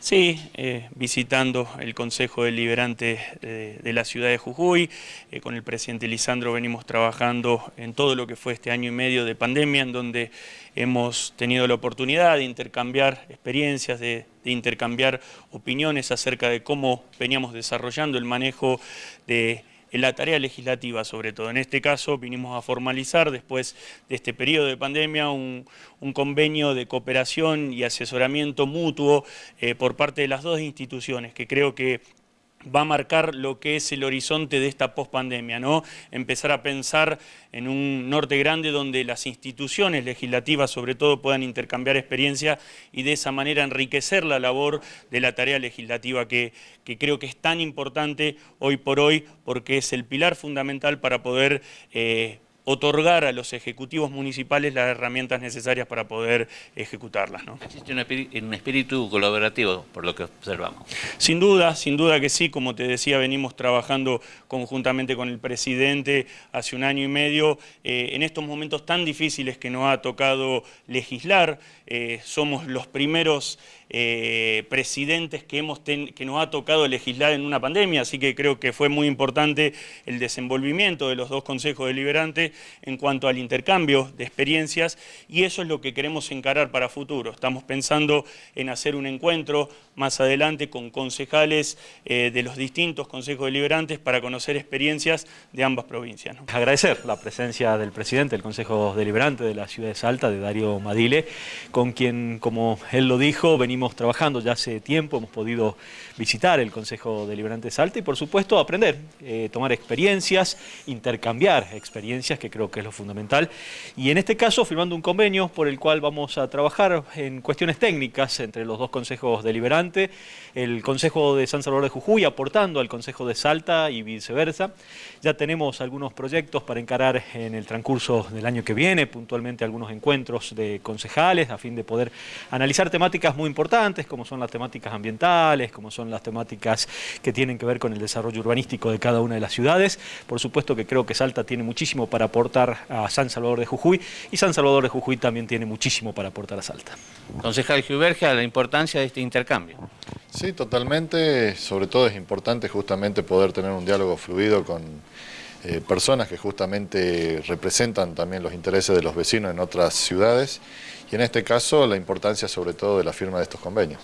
Sí, eh, visitando el Consejo Deliberante de, de, la ciudad de Jujuy, eh, con el presidente Lisandro venimos trabajando en todo lo que fue este año y medio de pandemia, en donde hemos tenido la oportunidad de intercambiar experiencias, de intercambiar opiniones acerca de cómo veníamos desarrollando el manejo de en la tarea legislativa sobre todo. En este caso vinimos a formalizar después de este periodo de pandemia un, convenio de cooperación y asesoramiento mutuo eh, por parte de las dos instituciones que creo que va a marcar lo que es el horizonte de esta pospandemia, ¿no? Empezar a pensar en un norte grande donde las instituciones legislativas sobre todo puedan intercambiar experiencia y de esa manera enriquecer la labor de la tarea legislativa que, que creo que es tan importante hoy por hoy porque es el pilar fundamental para poder eh, otorgar a los ejecutivos municipales las herramientas necesarias para poder ejecutarlas. ¿no? Existe un espíritu, un espíritu, colaborativo, por lo que observamos. Sin duda, sin duda que sí, como te decía, venimos trabajando conjuntamente con el presidente hace un año y medio, eh, en estos momentos tan difíciles que nos ha tocado legislar, eh, somos los primeros eh, presidentes que, hemos que nos ha tocado legislar en una pandemia, así que creo que fue muy importante el desenvolvimiento de los dos consejos deliberantes en cuanto al intercambio de experiencias y eso es lo que queremos encarar para futuro. Estamos pensando en hacer un encuentro más adelante con concejales eh, de los distintos consejos deliberantes para conocer experiencias de ambas provincias. Agradecer la presencia del presidente del Consejo Deliberante de la ciudad de Salta, de Darío Madile, con quien, como él lo dijo, venimos trabajando ya hace tiempo, hemos podido visitar el Consejo Deliberante de Salta y por supuesto aprender, eh, tomar experiencias, intercambiar experiencias, que creo que es lo fundamental. Y en este caso firmando un convenio por el cual vamos a trabajar en cuestiones técnicas entre los dos consejos deliberantes, el Consejo de San Salvador de Jujuy aportando al Consejo de Salta y viceversa. Ya tenemos algunos proyectos para encarar en el transcurso del año que viene, puntualmente algunos encuentros de concejales a fin de poder analizar temáticas muy importantes como son las temáticas ambientales, como son las temáticas que tienen que ver con el desarrollo urbanístico de cada una de las ciudades. Por supuesto que creo que Salta tiene muchísimo para aportar a San Salvador de Jujuy y San Salvador de Jujuy también tiene muchísimo para aportar a Salta. Concejal Giubergia, la importancia de este intercambio. Sí, totalmente. Sobre todo es importante justamente poder tener un diálogo fluido con eh, personas que justamente representan también los intereses de los vecinos en otras ciudades y en este caso la importancia sobre todo de la firma de estos convenios.